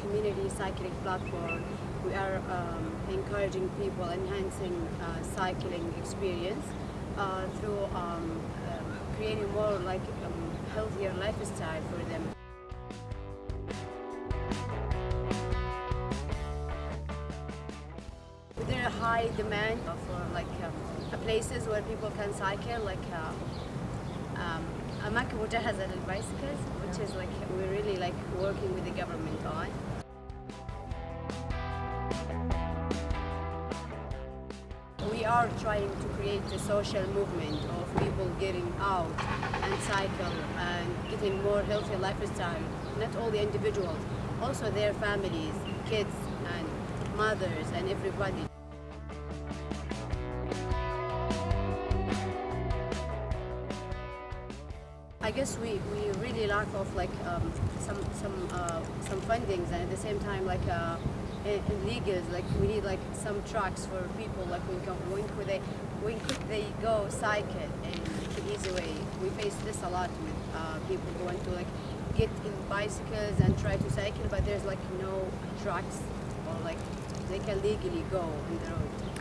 community cycling platform, we are um, encouraging people, enhancing uh, cycling experience uh, through um, uh, creating more like um, healthier lifestyle for them. There a high demand for like um, places where people can cycle, like uh, um, has a has little bicycles, which is like we like working with the government on. We are trying to create a social movement of people getting out and cycle and getting more healthy lifestyle. Not only individuals, also their families, kids and mothers and everybody. Guess we, we really lack of like um, some some uh, some fundings and at the same time like uh, in, in legals like we need like some tracks for people like when, when could they when could they go cycle in the easy way. We face this a lot with uh, people who want to like get in bicycles and try to cycle but there's like no tracks or like they can legally go on the road.